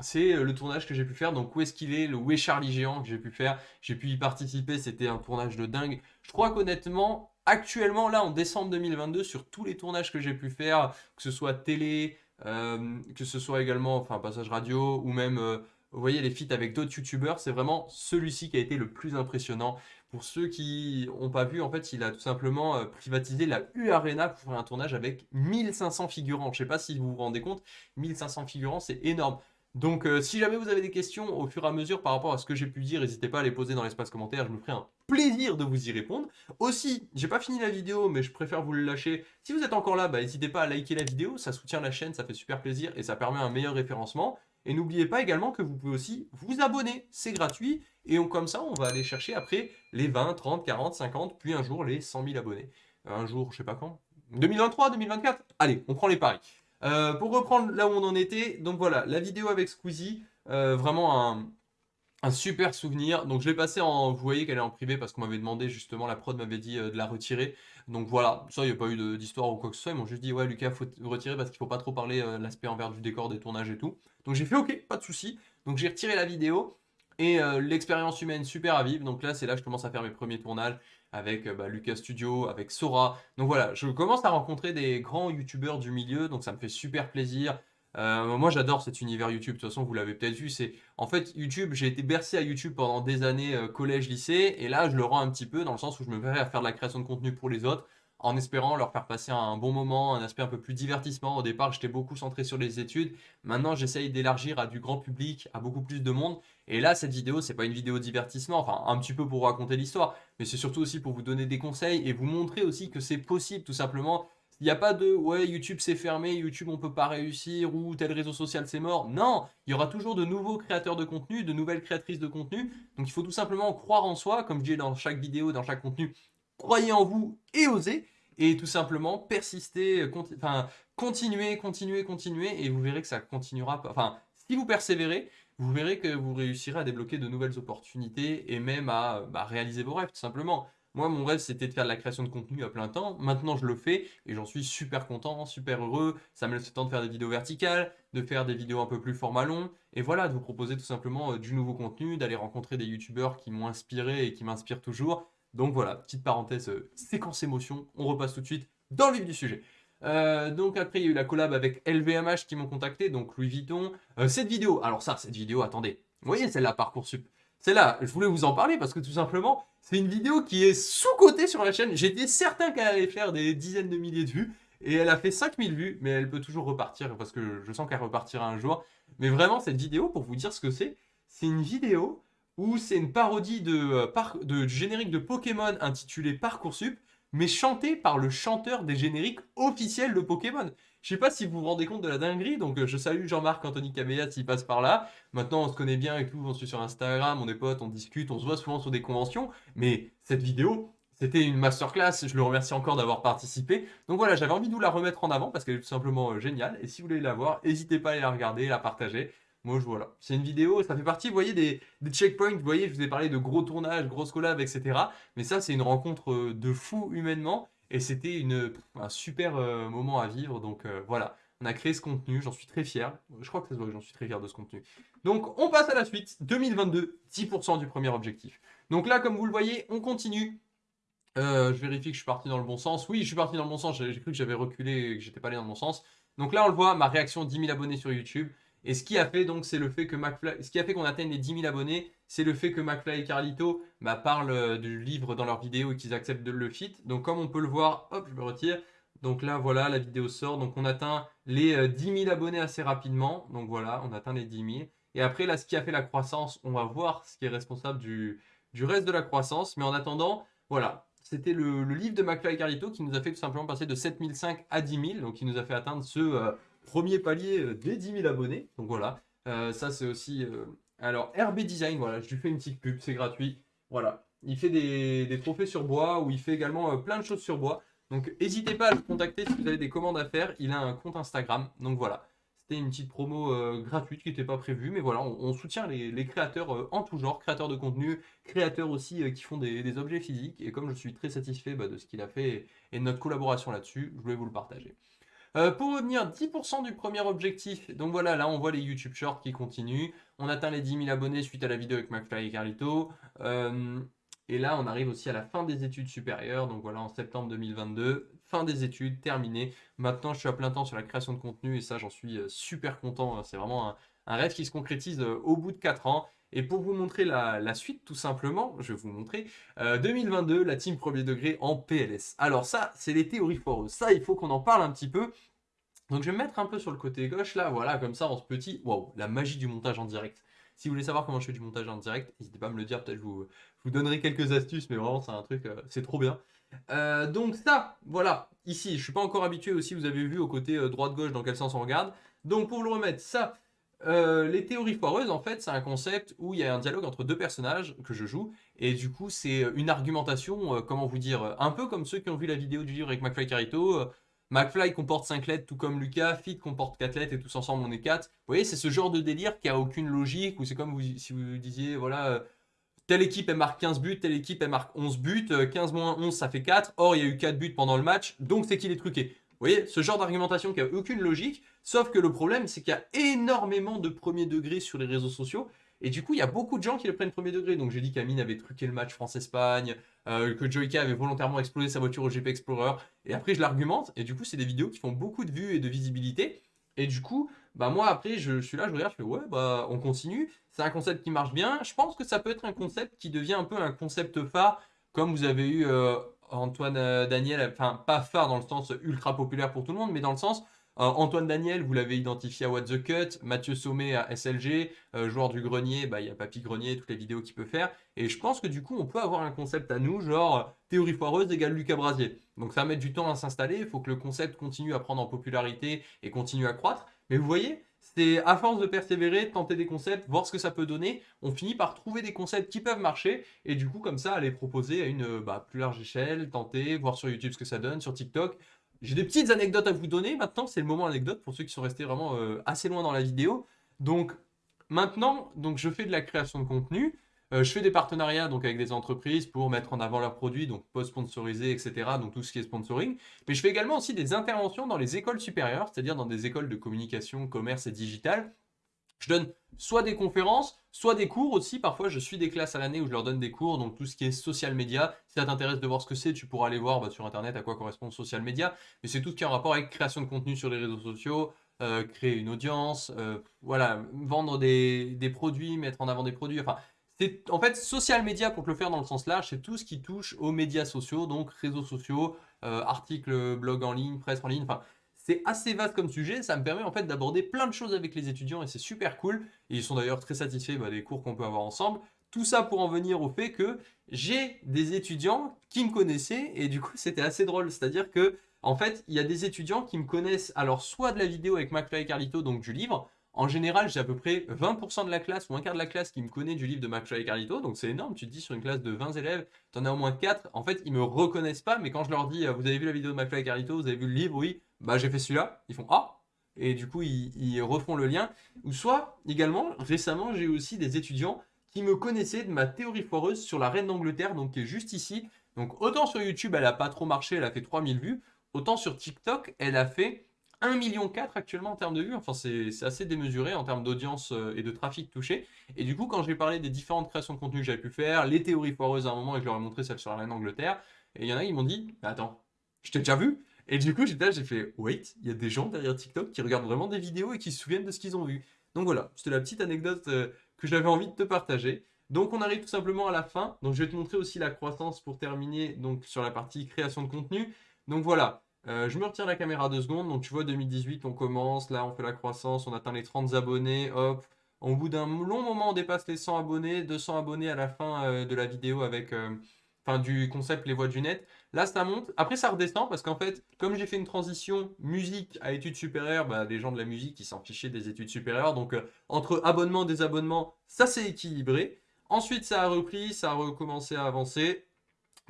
c'est le tournage que j'ai pu faire, donc où est-ce qu'il est, le Où Charlie Géant que j'ai pu faire, j'ai pu y participer, c'était un tournage de dingue. Je crois qu'honnêtement, actuellement, là, en décembre 2022, sur tous les tournages que j'ai pu faire, que ce soit télé, euh, que ce soit également, enfin, passage radio, ou même, euh, vous voyez, les feats avec d'autres youtubeurs, c'est vraiment celui-ci qui a été le plus impressionnant. Pour ceux qui n'ont pas vu, en fait, il a tout simplement euh, privatisé la U Arena pour faire un tournage avec 1500 figurants. Je ne sais pas si vous vous rendez compte, 1500 figurants, c'est énorme. Donc, euh, si jamais vous avez des questions au fur et à mesure par rapport à ce que j'ai pu dire, n'hésitez pas à les poser dans l'espace commentaire, je me ferai un plaisir de vous y répondre. Aussi, j'ai pas fini la vidéo, mais je préfère vous le lâcher. Si vous êtes encore là, bah, n'hésitez pas à liker la vidéo, ça soutient la chaîne, ça fait super plaisir et ça permet un meilleur référencement. Et n'oubliez pas également que vous pouvez aussi vous abonner, c'est gratuit. Et comme ça, on va aller chercher après les 20, 30, 40, 50, puis un jour les 100 000 abonnés. Un jour, je sais pas quand. 2023, 2024 Allez, on prend les paris. Euh, pour reprendre là où on en était, donc voilà, la vidéo avec Squeezie, euh, vraiment un, super souvenir. Donc je l'ai passé en, vous voyez qu'elle est en privé parce qu'on m'avait demandé justement, la prod m'avait dit euh, de la retirer. Donc voilà, ça il n'y a pas eu d'histoire ou quoi que ce soit, ils m'ont juste dit ouais Lucas faut retirer parce qu'il faut pas trop parler l'aspect envers du décor, des tournages et tout. Donc j'ai fait ok, pas de souci. Donc j'ai retiré la vidéo et l'expérience humaine super à vivre. Donc là c'est là que je commence à faire mes premiers tournages avec euh, bah, Lucas Studio, avec Sora. Donc voilà, je commence à rencontrer des grands youtubeurs du milieu, donc ça me fait super plaisir. Euh, moi j'adore cet univers YouTube, de toute façon vous l'avez peut-être vu, c'est en fait YouTube, j'ai été bercé à YouTube pendant des années euh, collège, lycée, et là je le rends un petit peu dans le sens où je me verrai à faire de la création de contenu pour les autres, en espérant leur faire passer un bon moment, un aspect un peu plus divertissement. Au départ, j'étais beaucoup centré sur les études. Maintenant, j'essaye d'élargir à du grand public, à beaucoup plus de monde. Et là, cette vidéo, c'est pas une vidéo divertissement, enfin un petit peu pour raconter l'histoire, mais c'est surtout aussi pour vous donner des conseils et vous montrer aussi que c'est possible tout simplement. Il n'y a pas de « ouais, YouTube c'est fermé, YouTube on peut pas réussir » ou « tel réseau social c'est mort ». Non, il y aura toujours de nouveaux créateurs de contenu, de nouvelles créatrices de contenu. Donc il faut tout simplement croire en soi, comme je dis dans chaque vidéo, dans chaque contenu. Croyez en vous et osez et tout simplement persister, enfin, continuer, continuer, continuer, et vous verrez que ça continuera, enfin, si vous persévérez, vous verrez que vous réussirez à débloquer de nouvelles opportunités et même à bah, réaliser vos rêves, tout simplement. Moi, mon rêve, c'était de faire de la création de contenu à plein temps. Maintenant, je le fais et j'en suis super content, super heureux. Ça me laisse le temps de faire des vidéos verticales, de faire des vidéos un peu plus format long. Et voilà, de vous proposer tout simplement euh, du nouveau contenu, d'aller rencontrer des youtubeurs qui m'ont inspiré et qui m'inspirent toujours. Donc voilà, petite parenthèse, euh, séquence émotion, on repasse tout de suite dans le vif du sujet. Euh, donc après, il y a eu la collab avec LVMH qui m'ont contacté, donc Louis Vuitton. Cette vidéo, alors ça, cette vidéo, attendez, vous voyez celle-là, Parcoursup Celle-là, je voulais vous en parler parce que tout simplement, c'est une vidéo qui est sous-cotée sur la chaîne. J'étais certain qu'elle allait faire des dizaines de milliers de vues. Et elle a fait 5000 vues, mais elle peut toujours repartir parce que je sens qu'elle repartira un jour. Mais vraiment, cette vidéo, pour vous dire ce que c'est, c'est une vidéo où c'est une parodie de, euh, générique de Pokémon intitulé Parcoursup, mais chanté par le chanteur des génériques officiels de Pokémon. Je sais pas si vous vous rendez compte de la dinguerie, donc euh, je salue Jean-Marc Anthony Cabellat s'il passe par là. Maintenant, on se connaît bien et tout, on suit sur Instagram, on est potes, on discute, on se voit souvent sur des conventions, mais cette vidéo, c'était une masterclass, je le remercie encore d'avoir participé. Donc voilà, j'avais envie de vous la remettre en avant parce qu'elle est tout simplement euh, géniale. Et si vous voulez la voir, n'hésitez pas à la regarder, la partager. Moi, je voilà. C'est une vidéo, ça fait partie, vous voyez, des, checkpoints. Vous voyez, je vous ai parlé de gros tournages, grosses collabs, etc. Mais ça, c'est une rencontre euh, de fou humainement. Et c'était un super euh, moment à vivre. Donc euh, voilà, on a créé ce contenu. J'en suis très fier. Je crois que ça se voit j'en suis très fier de ce contenu. Donc, on passe à la suite. 2022, 10% du premier objectif. Donc là, comme vous le voyez, on continue. je vérifie que je suis parti dans le bon sens. Oui, je suis parti dans le bon sens. J'ai cru que j'avais reculé et que j'étais pas allé dans le bon sens. Donc là, on le voit, ma réaction 10 000 abonnés sur YouTube. Et ce qui a fait donc, c'est le fait que ce qui a fait qu'on atteigne les 10 000 abonnés, c'est le fait que McFly et Carlito bah, parlent euh, du livre dans leur vidéo et qu'ils acceptent de le fit. Donc comme on peut le voir, hop, je me retire. Donc là, voilà, la vidéo sort. Donc on atteint les 10 euh, 000 abonnés assez rapidement. Donc voilà, on atteint les 10 000. Et après, là, ce qui a fait la croissance, on va voir ce qui est responsable du, reste de la croissance. Mais en attendant, voilà, c'était le, livre de McFly et Carlito qui nous a fait tout simplement passer de 7005 à 10 000. Donc qui nous a fait atteindre ce... Euh, premier palier des 10 000 abonnés. Donc voilà, ça c'est aussi... alors RB Design, voilà, je lui fais une petite pub, c'est gratuit. Voilà, il fait des, des, trophées sur bois ou il fait également plein de choses sur bois. Donc n'hésitez pas à le contacter si vous avez des commandes à faire. Il a un compte Instagram. Donc voilà, c'était une petite promo gratuite qui n'était pas prévue. Mais voilà, on, soutient les, créateurs en tout genre, créateurs de contenu, créateurs aussi qui font des, objets physiques. Et comme je suis très satisfait bah, de ce qu'il a fait et de notre collaboration là-dessus, je voulais vous le partager. Euh, pour revenir, 10% du premier objectif. Donc voilà, là on voit les YouTube Shorts qui continuent. On atteint les 10 000 abonnés suite à la vidéo avec McFly et Carlito. Euh, Et là, on arrive aussi à la fin des études supérieures. Donc voilà, en septembre 2022, fin des études, terminé. Maintenant, je suis à plein temps sur la création de contenu et ça, j'en suis euh, super content. C'est vraiment un, un, rêve qui se concrétise au bout de 4 ans. Et pour vous montrer la, suite, tout simplement, je vais vous montrer, 2022, euh, la team premier degré en PLS. Alors ça, c'est les théories foireuses. Ça, il faut qu'on en parle un petit peu. Donc je vais me mettre un peu sur le côté gauche, là, voilà, comme ça, en ce petit... Waouh, la magie du montage en direct. Si vous voulez savoir comment je fais du montage en direct, n'hésitez pas à me le dire, peut-être je vous, vous donnerai quelques astuces, mais vraiment, c'est un truc, euh, c'est trop bien. Euh, donc ça, voilà, ici, je suis pas encore habitué aussi, vous avez vu au côté droite-gauche dans quel sens on regarde. Donc pour le remettre, ça, euh, les théories foireuses, en fait, c'est un concept où il y a un dialogue entre deux personnages que je joue, et du coup, c'est une argumentation, euh, comment vous dire, un peu comme ceux qui ont vu la vidéo du livre avec McFly Carito. Euh, McFly comporte 5 lettres, tout comme Lucas, Fit comporte 4 lettres, et tous ensemble, on est 4. Vous voyez, c'est ce genre de délire qui a aucune logique, ou c'est comme si vous disiez, voilà, telle équipe, elle marque 15 buts, telle équipe, elle marque 11 buts, 15 moins 11, ça fait 4, or, il y a eu 4 buts pendant le match, donc c'est qu'il est truqué. Vous voyez, ce genre d'argumentation qui a aucune logique, sauf que le problème, c'est qu'il y a énormément de premier degré sur les réseaux sociaux, et du coup, il y a beaucoup de gens qui le prennent premier degré. Donc j'ai dit qu'Amine avait truqué le match France-Espagne, euh, que Joyka avait volontairement explosé sa voiture au GP Explorer, et après je l'argumente, et du coup, c'est des vidéos qui font beaucoup de vues et de visibilité, et du coup, bah moi après, je, suis là, je regarde, je fais ouais, bah on continue, c'est un concept qui marche bien, je pense que ça peut être un concept qui devient un peu un concept phare, comme vous avez eu... Euh, Antoine euh, Daniel, enfin pas phare dans le sens ultra populaire pour tout le monde, mais dans le sens euh, Antoine Daniel, vous l'avez identifié à What the Cut, Mathieu Sommet à SLG, euh, joueur du grenier, bah, il y a Papy Grenier, toutes les vidéos qu'il peut faire. Et je pense que du coup, on peut avoir un concept à nous, genre théorie foireuse égale Lucas Brasier. Donc ça va mettre du temps à s'installer, il faut que le concept continue à prendre en popularité et continue à croître. Mais vous voyez, c'est à force de persévérer, de tenter des concepts, voir ce que ça peut donner, on finit par trouver des concepts qui peuvent marcher et du coup comme ça aller proposer à une bah, plus large échelle, tenter, voir sur YouTube ce que ça donne, sur TikTok. J'ai des petites anecdotes à vous donner maintenant, c'est le moment anecdote pour ceux qui sont restés vraiment euh, assez loin dans la vidéo. Donc maintenant, donc, je fais de la création de contenu, je fais des partenariats donc, avec des entreprises pour mettre en avant leurs produits, donc post-sponsorisés, etc. Donc tout ce qui est sponsoring. Mais je fais également aussi des interventions dans les écoles supérieures, c'est-à-dire dans des écoles de communication, commerce et digital. Je donne soit des conférences, soit des cours aussi. Parfois, je suis des classes à l'année où je leur donne des cours, donc tout ce qui est social media. Si ça t'intéresse de voir ce que c'est, tu pourras aller voir bah, sur Internet à quoi correspond social media. Mais c'est tout ce qui est en rapport avec création de contenu sur les réseaux sociaux, euh, créer une audience, euh, voilà, vendre des, des, produits, mettre en avant des produits. Enfin, en fait, social media, pour te le faire dans le sens large, c'est tout ce qui touche aux médias sociaux, donc réseaux sociaux, euh, articles, blogs en ligne, presse en ligne, enfin, c'est assez vaste comme sujet, ça me permet en fait d'aborder plein de choses avec les étudiants et c'est super cool. Ils sont d'ailleurs très satisfaits bah, des cours qu'on peut avoir ensemble. Tout ça pour en venir au fait que j'ai des étudiants qui me connaissaient et du coup c'était assez drôle. C'est-à-dire que en fait il y a des étudiants qui me connaissent alors soit de la vidéo avec McFly et Carlito, donc du livre, en général, j'ai à peu près 20% de la classe ou un quart de la classe qui me connaît du livre de McFly et Carlito, donc c'est énorme. Tu te dis sur une classe de 20 élèves, tu en as au moins 4. En fait, ils me reconnaissent pas, mais quand je leur dis euh, Vous avez vu la vidéo de McFly et Carlito Vous avez vu le livre Oui, bah j'ai fait celui-là. Ils font Ah Et du coup, ils, refont le lien. Ou soit, également, récemment, j'ai eu aussi des étudiants qui me connaissaient de ma théorie foireuse sur la reine d'Angleterre, donc qui est juste ici. Donc autant sur YouTube, elle a pas trop marché, elle a fait 3000 vues, autant sur TikTok, elle a fait 1,4 million actuellement en termes de vues. Enfin, c'est assez démesuré en termes d'audience euh, et de trafic touché. Et du coup, quand j'ai parlé des différentes créations de contenu que j'avais pu faire, les théories foireuses à un moment, et je leur ai montré celle sur la reine d'Angleterre, et il y en a qui m'ont dit Mais attends, je t'ai déjà vu Et du coup, j'étais là, j'ai fait Wait, il y a des gens derrière TikTok qui regardent vraiment des vidéos et qui se souviennent de ce qu'ils ont vu. Donc voilà, c'était la petite anecdote euh, que j'avais envie de te partager. Donc on arrive tout simplement à la fin. Donc je vais te montrer aussi la croissance pour terminer donc sur la partie création de contenu. Donc voilà, euh, je me retire la caméra deux secondes. Donc, tu vois, 2018, on commence. Là, on fait la croissance. On atteint les 30 abonnés. Hop. Au bout d'un long moment, on dépasse les 100 abonnés. 200 abonnés à la fin euh, de la vidéo avec... Euh, enfin, du concept Les Voix du Net. Là, ça monte. Après, ça redescend parce qu'en fait, comme j'ai fait une transition musique à études supérieures, bah, les gens de la musique, ils s'en fichaient des études supérieures. Donc, entre abonnements, désabonnements, ça s'est équilibré. Ensuite, ça a repris, ça a recommencé à avancer.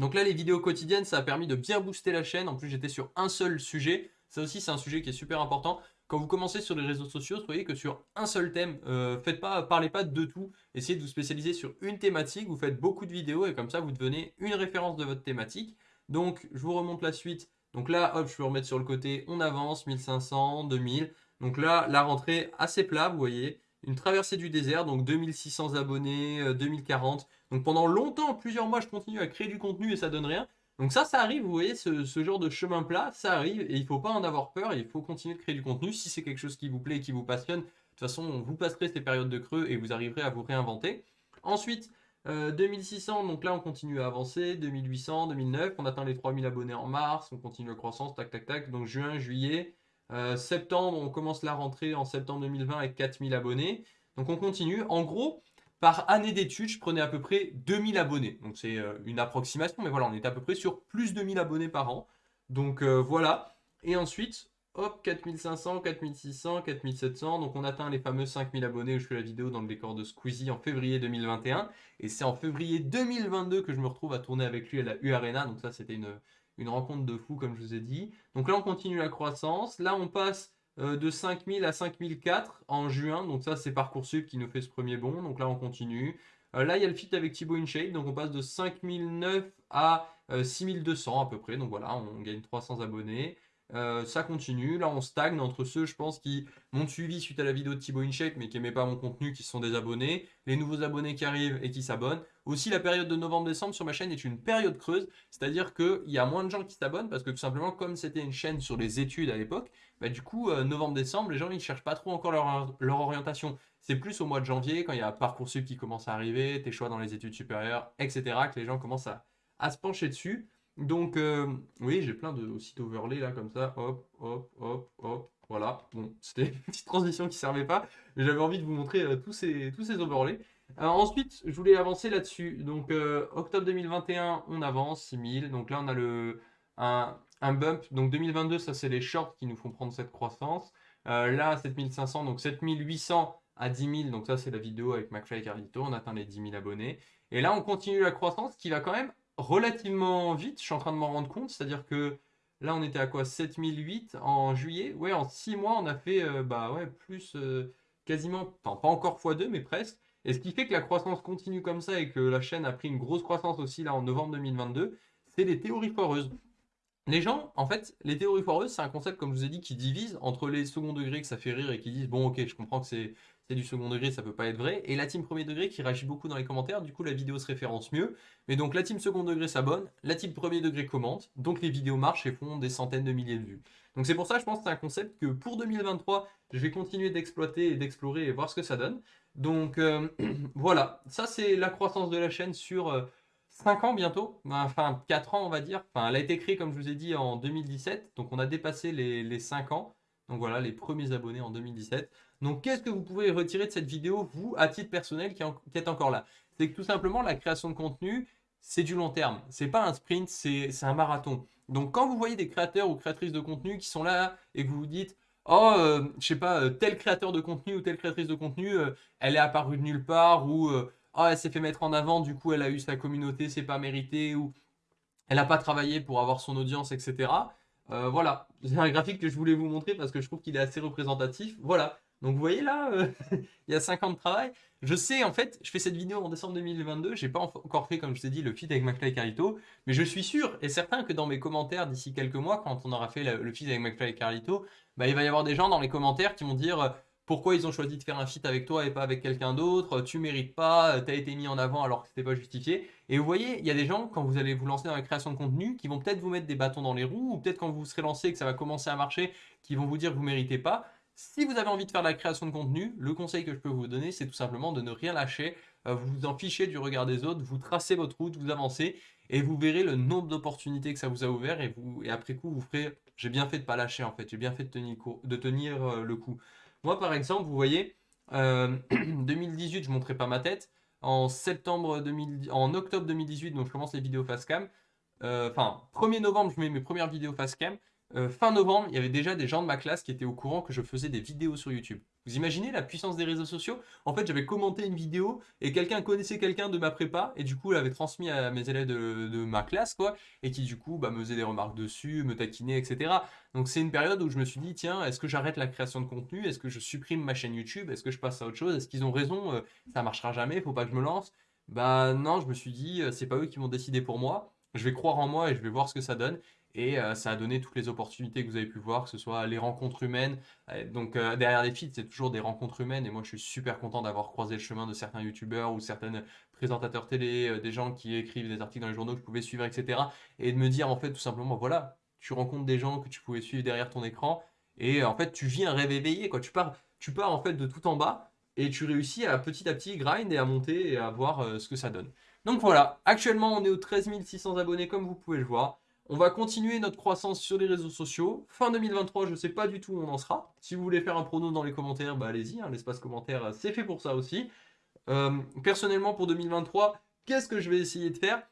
Donc là, les vidéos quotidiennes, ça a permis de bien booster la chaîne. En plus, j'étais sur un seul sujet. Ça aussi, c'est un sujet qui est super important. Quand vous commencez sur les réseaux sociaux, soyez que sur un seul thème, euh, faites pas, parlez pas de tout. Essayez de vous spécialiser sur une thématique. Vous faites beaucoup de vidéos et comme ça, vous devenez une référence de votre thématique. Donc, je vous remonte la suite. Donc là, hop, je peux remettre sur le côté. On avance, 1500, 2000. Donc là, la rentrée assez plat, vous voyez. une traversée du désert, donc 2600 abonnés, 2040. Donc pendant longtemps, plusieurs mois, je continue à créer du contenu et ça donne rien. Donc ça, ça arrive, vous voyez, ce, genre de chemin plat, ça arrive et il ne faut pas en avoir peur, il faut continuer de créer du contenu. Si c'est quelque chose qui vous plaît et qui vous passionne, de toute façon, vous passerez ces périodes de creux et vous arriverez à vous réinventer. Ensuite, 2600, euh, donc là on continue à avancer, 2800, 2009, on atteint les 3000 abonnés en mars, on continue la croissance, tac tac tac, donc juin, juillet, euh, septembre, on commence la rentrée en septembre 2020 avec 4000 abonnés, donc on continue. En gros, par année d'études, je prenais à peu près 2000 abonnés. Donc c'est euh, une approximation, mais voilà, on était à peu près sur plus de 1000 abonnés par an. Donc euh, voilà. Et ensuite, hop, 4500, 4600, 4700. Donc on atteint les fameux 5000 abonnés où je fais la vidéo dans le décor de Squeezie en février 2021. Et c'est en février 2022 que je me retrouve à tourner avec lui à la U Arena. Donc ça, c'était une, une rencontre de fou, comme je vous ai dit. Donc là, on continue la croissance. Là, on passe euh, de 5000 à 5004 en juin. Donc ça, c'est Parcoursup qui nous fait ce premier bond. Donc là, on continue. Euh, là, il y a le fit avec Thibaut InShape. Donc on passe de 5009 à 6200 euh, à peu près. Donc voilà, on gagne 300 abonnés. Euh, ça continue. Là, on stagne entre ceux, je pense, qui m'ont suivi suite à la vidéo de Thibaut InShape, mais qui n'aimaient pas mon contenu, qui sont des abonnés. Les nouveaux abonnés qui arrivent et qui s'abonnent. Aussi, la période de novembre-décembre sur ma chaîne est une période creuse. C'est-à-dire qu'il y a moins de gens qui s'abonnent parce que tout simplement, comme c'était une chaîne sur les études à l'époque, bah, du coup, euh, novembre-décembre, les gens ils ne cherchent pas trop encore leur, leur orientation. C'est plus au mois de janvier, quand il y a Parcoursup qui commence à arriver, tes choix dans les études supérieures, etc., que les gens commencent à, à se pencher dessus. Donc, euh, oui, j'ai plein de aussi d'overlays là, comme ça. Hop, hop, hop, hop. Voilà. Bon, c'était une petite transition qui servait pas, mais j'avais envie de vous montrer euh, tous, ces, tous ces overlays. ensuite, je voulais avancer là-dessus. Donc, euh, octobre 2021, on avance, 6000. Donc là, on a le, un, un bump. Donc, 2022, ça, c'est les shorts qui nous font prendre cette croissance. là, 7500, donc 7800 à 10 000. Donc ça, c'est la vidéo avec McFly et Carlito. On atteint les 10 000 abonnés. Et là, on continue la croissance qui va quand même relativement vite, je suis en train de m'en rendre compte, c'est-à-dire que là on était à quoi 7008 en juillet, ouais en 6 mois on a fait euh, bah ouais plus euh, quasiment, enfin pas encore x2 mais presque, et ce qui fait que la croissance continue comme ça et que la chaîne a pris une grosse croissance aussi là en novembre 2022, c'est les théories foireuses. Les gens, en fait, les théories foireuses, c'est un concept, comme je vous ai dit, qui divise entre les second degrés que ça fait rire et qui disent, bon ok, je comprends que c'est du second degré, ça peut pas être vrai. Et la team premier degré qui réagit beaucoup dans les commentaires, du coup la vidéo se référence mieux. Mais donc la team second degré s'abonne, la team premier degré commente, donc les vidéos marchent et font des centaines de milliers de vues. Donc c'est pour ça, je pense que c'est un concept que pour 2023, je vais continuer d'exploiter et d'explorer et voir ce que ça donne. Donc euh, voilà, ça c'est la croissance de la chaîne sur 5 euh, ans bientôt, enfin 4 ans on va dire. Enfin, elle a été créée comme je vous ai dit en 2017, donc on a dépassé les, les 5 ans. Donc voilà, les premiers abonnés en 2017. Donc qu'est-ce que vous pouvez retirer de cette vidéo, vous, à titre personnel, qui, êtes encore là? C'est que tout simplement, la création de contenu, c'est du long terme. C'est pas un sprint, c'est un marathon. Donc quand vous voyez des créateurs ou créatrices de contenu qui sont là et que vous vous dites oh, euh, je sais pas, euh, tel créateur de contenu ou telle créatrice de contenu, euh, elle est apparue de nulle part, ou oh, elle s'est fait mettre en avant, du coup elle a eu sa communauté, c'est pas mérité, ou elle n'a pas travaillé pour avoir son audience, etc. voilà, c'est un graphique que je voulais vous montrer parce que je trouve qu'il est assez représentatif. Voilà, donc vous voyez là, euh, il y a 5 ans de travail. Je sais, en fait, je fais cette vidéo en décembre 2022. J'ai pas encore fait, comme je t'ai dit, le feed avec McFly et Carlito. Mais je suis sûr et certain que dans mes commentaires d'ici quelques mois, quand on aura fait le feed avec McFly et Carlito, bah, il va y avoir des gens dans les commentaires qui vont dire euh, pourquoi ils ont choisi de faire un feed avec toi et pas avec quelqu'un d'autre, tu mérites pas, tu as été mis en avant alors que c'était pas justifié. Et vous voyez, il y a des gens, quand vous allez vous lancer dans la création de contenu, qui vont peut-être vous mettre des bâtons dans les roues, ou peut-être quand vous serez lancé et que ça va commencer à marcher, qui vont vous dire que vous méritez pas. Si vous avez envie de faire de la création de contenu, le conseil que je peux vous donner, c'est tout simplement de ne rien lâcher, euh, vous vous en fichez du regard des autres, vous tracez votre route, vous avancez, et vous verrez le nombre d'opportunités que ça vous a ouvert, et, après coup, vous ferez « j'ai bien fait de pas lâcher en fait, j'ai bien fait de tenir, de tenir euh, le coup ». Moi par exemple, vous voyez, 2018, euh, je ne montrerai pas ma tête, en, septembre 2000, en octobre 2018, donc je commence les vidéos facecam, enfin, 1er novembre, je mets mes premières vidéos facecam, euh, fin novembre, il y avait déjà des gens de ma classe qui étaient au courant que je faisais des vidéos sur YouTube. Vous imaginez la puissance des réseaux sociaux? En fait, j'avais commenté une vidéo et quelqu'un connaissait quelqu'un de ma prépa et du coup, l'avait transmis à mes élèves de, ma classe, quoi, et qui du coup bah, me des remarques dessus, me taquinait, etc. Donc c'est une période où je me suis dit, tiens, est-ce que j'arrête la création de contenu? Est-ce que je supprime ma chaîne YouTube? Est-ce que je passe à autre chose? Est-ce qu'ils ont raison? Euh, Ça marchera jamais, faut pas que je me lance. Bah non, je me suis dit, euh, c'est pas eux qui vont décider pour moi. Je vais croire en moi et je vais voir ce que ça donne. Et euh, ça a donné toutes les opportunités que vous avez pu voir, que ce soit les rencontres humaines. Euh, donc euh, derrière les feeds, c'est toujours des rencontres humaines. Et moi, je suis super content d'avoir croisé le chemin de certains youtubeurs ou certains présentateurs télé, des gens qui écrivent des articles dans les journaux que je pouvais suivre, etc. Et de me dire, en fait, tout simplement, voilà, tu rencontres des gens que tu pouvais suivre derrière ton écran. Et en fait, tu vis un rêve éveillé. Quoi. Tu, pars, tu pars en fait de tout en bas et tu réussis à petit à petit grind et à monter et à voir ce que ça donne. Donc voilà, actuellement on est aux 13 600 abonnés comme vous pouvez le voir. On va continuer notre croissance sur les réseaux sociaux. Fin 2023, je ne sais pas du tout où on en sera. Si vous voulez faire un prono dans les commentaires, bah allez-y, hein, l'espace commentaire, euh, c'est fait pour ça aussi. Euh, personnellement, pour 2023, qu'est-ce que je vais essayer de faire?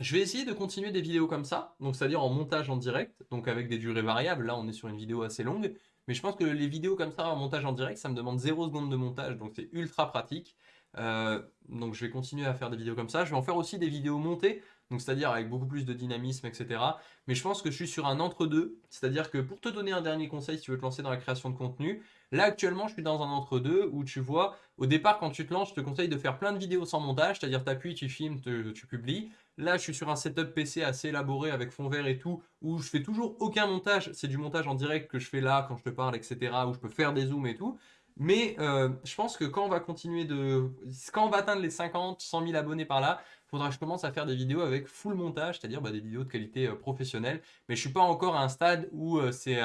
Je vais essayer de continuer des vidéos comme ça, donc c'est-à-dire en montage en direct, donc avec des durées variables. Là, on est sur une vidéo assez longue, mais je pense que les vidéos comme ça en montage en direct, ça me demande 0 secondes de montage, donc c'est ultra pratique. Euh, donc je vais continuer à faire des vidéos comme ça. Je vais en faire aussi des vidéos montées, donc c'est-à-dire avec beaucoup plus de dynamisme, etc. Mais je pense que je suis sur un entre-deux, c'est-à-dire que pour te donner un dernier conseil si tu veux te lancer dans la création de contenu, là actuellement je suis dans un entre-deux où tu vois, au départ quand tu te lances, je te conseille de faire plein de vidéos sans montage, c'est-à-dire tu appuies, tu filmes, tu publies. Là je suis sur un setup PC assez élaboré avec fond vert et tout, où je fais toujours aucun montage, c'est du montage en direct que je fais là quand je te parle, etc. Où je peux faire des zooms et tout. Mais euh, je pense que quand on va continuer de... Quand on va atteindre les 50, 100 000 abonnés par là, faudra que je commence à faire des vidéos avec full montage, c'est-à-dire bah, des vidéos de qualité euh, professionnelle. Mais je suis pas encore à un stade où euh, c'est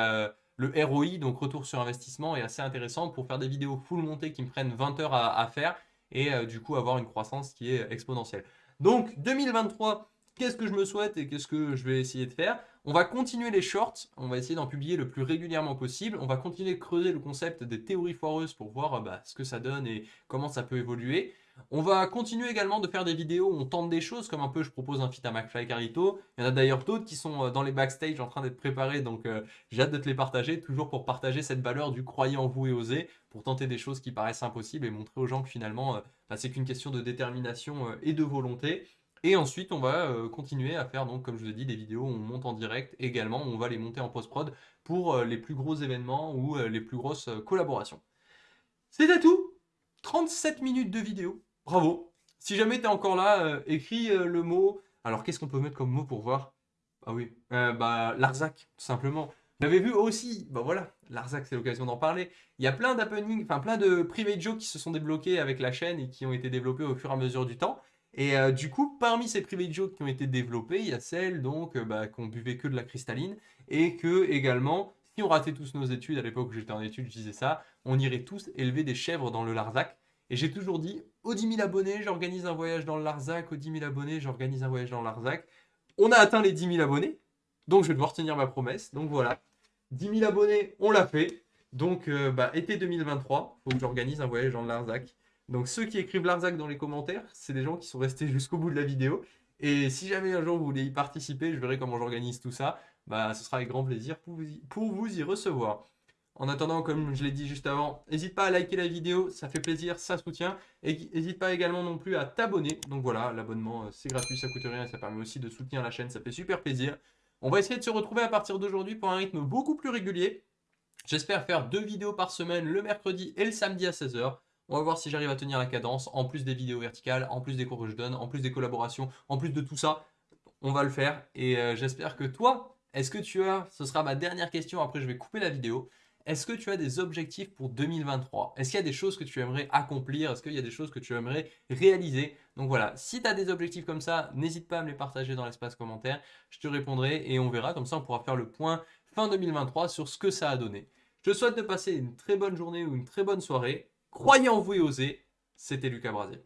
le ROI, donc retour sur investissement, est assez intéressant pour faire des vidéos full montées qui me prennent 20 heures à, à faire et du coup avoir une croissance qui est exponentielle. Donc 2023, qu'est-ce que je me souhaite et qu'est-ce que je vais essayer de faire? On va continuer les shorts, on va essayer d'en publier le plus régulièrement possible. On va continuer de creuser le concept des théories foireuses pour voir bah, ce que ça donne et comment ça peut évoluer. On va continuer également de faire des vidéos où on tente des choses, comme un peu je propose un feat à McFly Carito. Il y en a d'ailleurs d'autres qui sont euh, dans les backstage en train d'être préparés, donc euh, j'ai hâte de te les partager, toujours pour partager cette valeur du croyant en vous et oser, pour tenter des choses qui paraissent impossibles et montrer aux gens que finalement, euh, bah, c'est qu'une question de détermination et de volonté. Et ensuite, on va continuer à faire, donc, comme je vous ai dit, des vidéos où on monte en direct également. on va les monter en post-prod pour les plus gros événements ou les plus grosses collaborations. C'était tout 37 minutes de vidéo. Bravo Si jamais tu encore là, écris le mot... Alors, qu'est-ce qu'on peut mettre comme mot pour voir? Ah oui, bah, Larzac, tout simplement. Vous vu aussi, bah voilà, Larzac, c'est l'occasion d'en parler. Il y a plein d'happenings, enfin plein de private jokes qui se sont débloqués avec la chaîne et qui ont été développés au fur et à mesure du temps. Et euh, du coup, parmi ces private jokes qui ont été développées, il y a celles donc euh, bah, qu'on buvait que de la cristalline et que également, si on ratait tous nos études, à l'époque où j'étais en études, je disais ça, on irait tous élever des chèvres dans le Larzac. Et j'ai toujours dit, aux 10 000 abonnés, j'organise un voyage dans le Larzac, aux 10 000 abonnés, j'organise un voyage dans le Larzac. On a atteint les 10 000 abonnés, donc je vais devoir tenir ma promesse. Donc voilà, 10 000 abonnés, on l'a fait. Donc euh, bah, été 2023, il faut que j'organise un voyage dans le Larzac. Donc ceux qui écrivent Larzac dans les commentaires, c'est des gens qui sont restés jusqu'au bout de la vidéo. Et si jamais un jour vous voulez y participer, je verrai comment j'organise tout ça. Bah, ce sera avec grand plaisir pour vous y, pour vous y recevoir. En attendant, comme je l'ai dit juste avant, n'hésite pas à liker la vidéo, ça fait plaisir, ça soutient. Et n'hésite pas également non plus à t'abonner. Donc voilà, l'abonnement euh, c'est gratuit, ça coûte rien et ça permet aussi de soutenir la chaîne, ça fait super plaisir. On va essayer de se retrouver à partir d'aujourd'hui pour un rythme beaucoup plus régulier. J'espère faire deux vidéos par semaine le mercredi et le samedi à 16h. On va voir si j'arrive à tenir la cadence, en plus des vidéos verticales, en plus des cours que je donne, en plus des collaborations, en plus de tout ça. On va le faire et euh, j'espère que toi, est-ce que tu as, ce sera ma dernière question, après je vais couper la vidéo, est-ce que tu as des objectifs pour 2023 Est-ce qu'il y a des choses que tu aimerais accomplir? Est-ce qu'il y a des choses que tu aimerais réaliser? Donc voilà, si tu as des objectifs comme ça, n'hésite pas à me les partager dans l'espace commentaire. Je te répondrai et on verra, comme ça on pourra faire le point fin 2023 sur ce que ça a donné. Je te souhaite de passer une très bonne journée ou une très bonne soirée. Croyez en vous et osez, c'était Lucas Brasier.